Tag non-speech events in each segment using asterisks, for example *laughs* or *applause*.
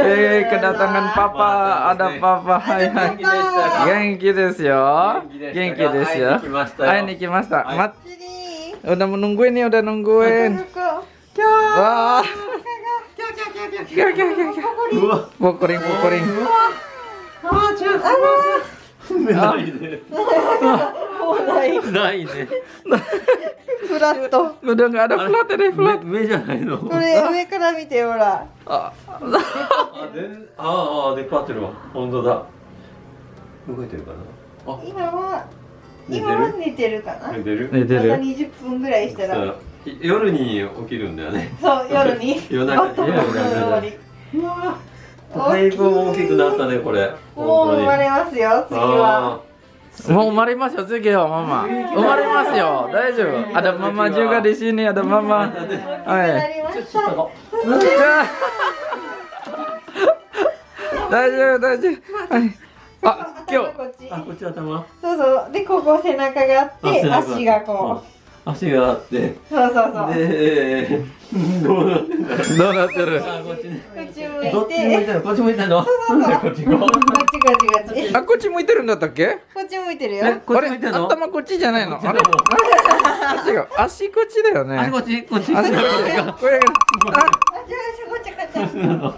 Eh, kedatangan papa, ada papa. *laughs* Hai, hai. Genki desu yo. Genki desu yo. Hai, ini kimasta. Mat, udah menungguin nih, udah nungguin. Wah. Kya, kya, kya, kya. Pukuring. ないねないねフラット ini, flat. 目目じゃないの？これ上から見てほら。Ah, あでああ出っ張ってるわ。本当だ。動いてるかな？あ。今は今は寝てるかな？寝てる？寝てまたる。20分ぐらいしたら。夜に起きるんだよね。そう夜に。夜中。に夜中。だいぶ大きくなったねこれ。もう生まれれますよ次はもう生まれますよ、次はママ。生まれますよ、大丈夫。Ada mama juga di sini, ada mama. な Hai. りました大丈夫、大丈夫。はい。あ、今日。こっちあこっち頭。そうそう。でここ背中があって足がこう。ん。足があって。うそうそうそう。でどうなってどうなってる？あこっちねこっち向いどっち向いてこっち向いたの？そうそう *laughs* こっちこう。こっちこっちこっちあ、こっち向いてるんだったっけ？こっち向いてるえよこっあれち向いてんの？頭こっちじゃないの？あれ違う。足こっちだよね。あこっちこっち足こっち。これ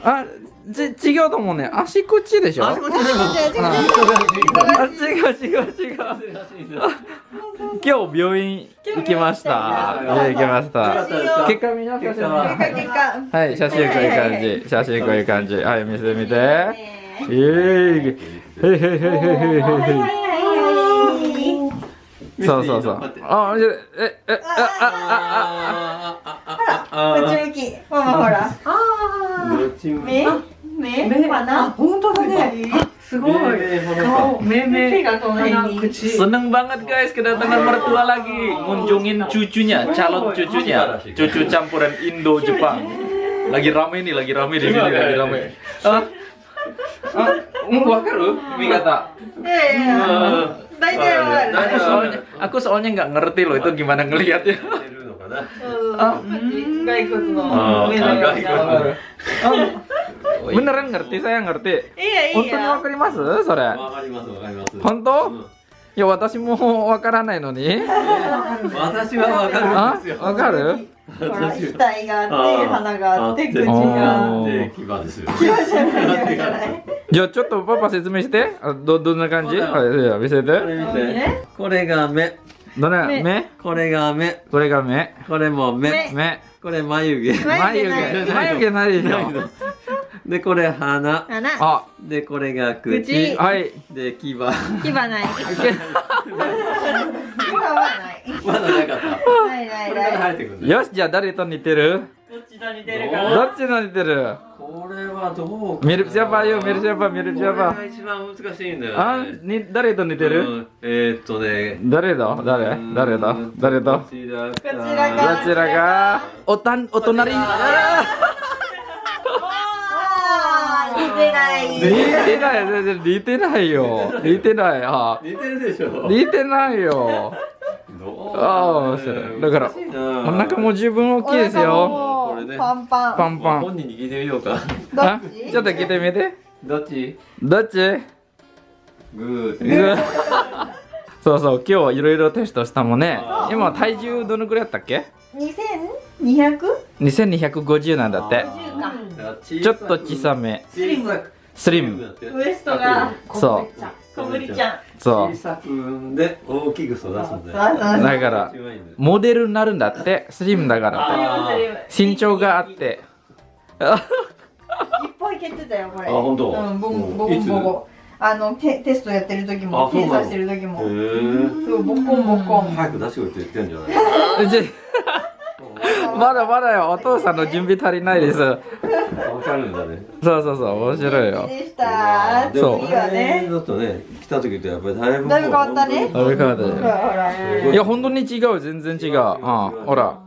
あち違うと思うね。足こっちでしょあこっちなの違う違う違うあ、違う違う違う。今日病院行きました。行きました。結果見な結果はい、写真こういう感じ。写真こういう感じ。はい、見せてみて。ねえーい。へいへいへいへいへいへいへい。はいはいはいそうそうそう。あ、え、え、え、あ、あ、あ、あ、こっち向きママほらどっちも目目かな本当だね。すごい。顔、目手目、がこの辺鼻、に 口。 Seneng banget guys kedatangan mertua lagi ngunjungin cucunya, calon cucunya, cucu campuran Indo Jepang. Lagi rame nih, lagi rame di sini, lagi rame. Ah, ah, hmm, wakaru, Mikata. いやいやいや大体わかる Aku soalnya, aku soalnya nggak ngerti loh itu gimana ngelihatnya. 出るのかなうんあこっち骸骨あの目のよう骸骨な Oh, beneran ngerti, saya ngerti. いやい Honton や wa karimasu? それ。わかりますわかります本当うん いや、私もわからないのに。私はわかるんあですよ、わかる？額があって鼻があって口あがー。で牙ですよ牙じゃない牙じゃないじゃあちょっとパパ説明して。あど、どんな感じ？はい、見せこれて。見て。これが目。どれ？目。目？これが目。これが目。これも目。目。目。これ眉毛。眉毛ない。眉毛。眉毛ないでしょ。鼻でこれ鼻あ、でこれが口。口。はい。で牙。牙ない。牙はないまだなかった。ないないこれからない生えてくるんだよよし、じゃあ誰と似てる？どっちと似てるおかどっちの似てる？これはどうかな？Mirip siapa ayo, mirip siapa, mirip これ?が一番難しいんだよあね、に、誰と似てる？うん。えーっとね。誰だ？誰？うん。誰だ？誰だこちらか。こちらがおたん、お隣てない。ー似てない、全然。似てないよ。似てない。あ。似てるでしょ。似てないよ。*laughs* どう？ああ面白い。だからお腹も十分大きいですお腹よ。もこれねパンパン。パンパン。本人に聞いてみようか。どあっち？ちょっと聞いてみて。どっち？どっち？グー。そうそう、今日いろいろテストしたもんね。今体重どのくらいだったっけ？2200 ?2250 なんだって。あーちょっと小さめ。小さくスリム。ウエストがそう。小ぶりちゃんそう小。さくんで大きく育つんだよだからモデルになるんだって。スリムだからって。身長があって。いっぱい蹴ってたよこれあ本当うんボコうんボコボコあのテテストやってる時も検査してる時へもーそうボコンボコン早く出してこいって言ってんじゃないじまだまだよ。お父さんの準備足りないです。わかるんだねそうそうそう。面白いよ。でしたでも次はねだとね来た時とやっぱりだいぶだいぶ変わったねあれからだほよ。らほらいや、本当に違う。全然違う。あほら。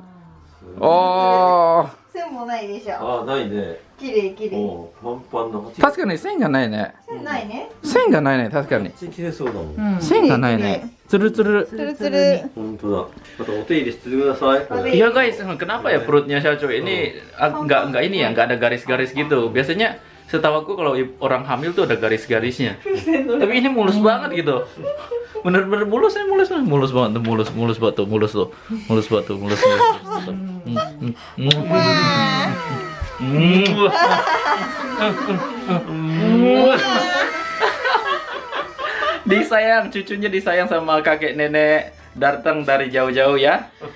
ああ。線もないでしょ。ああ、ないね。綺麗綺麗。もう、満帆の八確かに線がないね線ないね。線がないね確かに綺麗そうだもん。うん線がないねつるつるつるつる。本当だ。またお手入れしてください。Iya guys, kenapa ya perutnya Syacu ini ag- nggak nggak ini ya, nggak ada garis-garis gitu. Biasanya setahu aku kalau orang hamil tuh ada garis-garisnya. Tapi ini mulus banget gitu. Bener-bener mulus ya mulus mulus banget tuh mulus mulus banget tuh mulus tuh mulus banget tuh mulus mulus. Disayang, cucunya disayang sama kakek nenek datang dari jauh-jauh ya.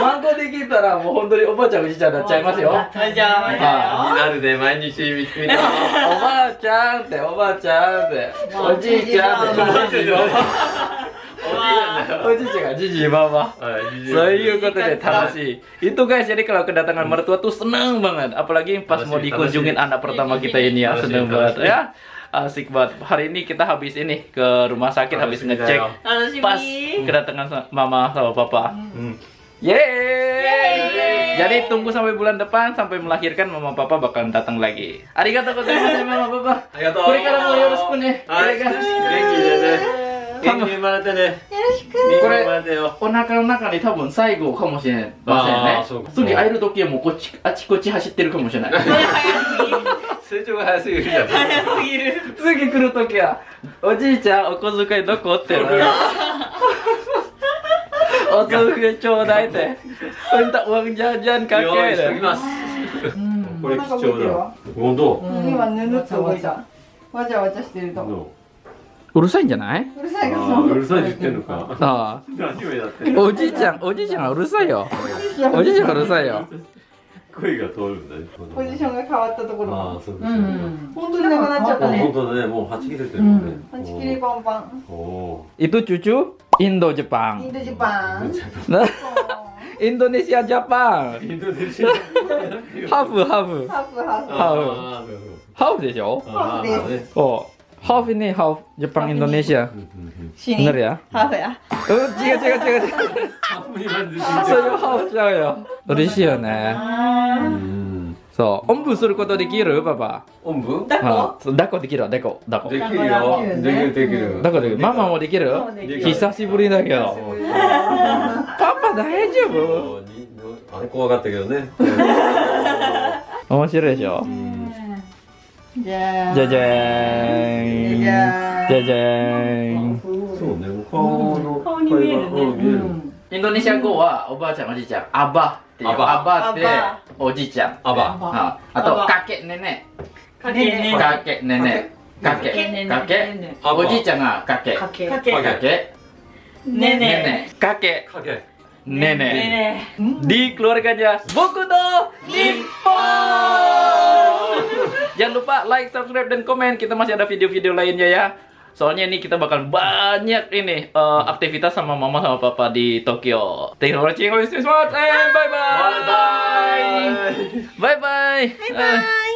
孫できたらもう本当におばあちゃんおじいちゃんになっちゃいますよはいじゃあ気になるで毎日見てみたおばあちゃんっておばあちゃんっておじいちゃんっておばあちゃんだよおじいちゃんがじじいばば Soいうことで楽しい。Itu guys, jadi kalau kedatangan mertua tuh seneng banget. Apalagi pas mau楽しい, dikunjungin楽しい. anak pertama kita ini ya,楽しい, seneng banget楽しい. ya. Asik banget. Hari ini kita habis ini ke rumah sakit habis楽しみだ ngecek よ楽しみ pas kedatangan sa- mama sama papa. うん Yeay! Jadi tunggu sampai bulan depan sampai melahirkan mama papa bakalan datang lagi. Arigatou gozaimasu mama papa. ありがとうこれからもよろしくね。はい元気でね元気に生まれてねよろしく元気に生まれお腹の中に多分最後かもしれませんね次会える時はもうこっちあちこち走ってるかもしれない成長が早すぎるじゃん早すぎる次来る時はおじいちゃんお小遣いどこってお小遣いちょうだいって minta uang jajan ますこれ貴重だ。本当？今ぬぬっと動いた。わちゃわちゃしてると。どう？るさいんじゃない？うるさいかうるさいって言ってんのか。あ何をやって。あおじいちゃんおじいちゃんがうるさいよ。おじいちゃんが。うるさいよ。声が通るんだよポジションが変わったところああそうかうそうか。ん本当になくなっちゃったあ本ね当だね。もうはち切れてるもんね。はち切りパンパン。おお itu cucu Indo イン Jepang ド 인도 지방 인도 지방 네? 인도네시아 지방 인도네시아. 하프 하프 하프 하프 하프 되죠? 어 하프네 하프 제빵 인도네시아. 오늘이야? 하프야? 어 지가 지가 지가 하프니 만드신 저요 하프 저요. 어리시요네. そう。おんぶすることできる？パパ。おんぶ？だあそう抱っこできるわ、抱っこ。抱っこ。できるよ。できるできる。抱っこできる。ママもできる？久しぶりだけど。パパ大丈夫？あれ怖かったけどね。*laughs* 面白いでしょ？じゃあじゃじゃーん。じゃじゃじゃーん。そうね顔の顔に見えるね。うん見える。インドネシア語はおばあちゃんおじいちゃん、アバっていう。アバアバってアおじいちゃん。あばああと、かけねね。かけねかけねね。かけ。かけ。あばおじいちゃんがかけ。かけかけかけ。ねねねかけ。かけ Nenek. ね Di keluarganya Bokuto Nippon. Jangan lupa like, subscribe, dan komen. Kita masih ada video-video lainnya ya. Soalnya ini kita bakal banyak ini eh, aktivitas sama mama sama papa di Tokyo. Thank you for watching. Always stay smart and bye bye. Bye bye. Bye bye.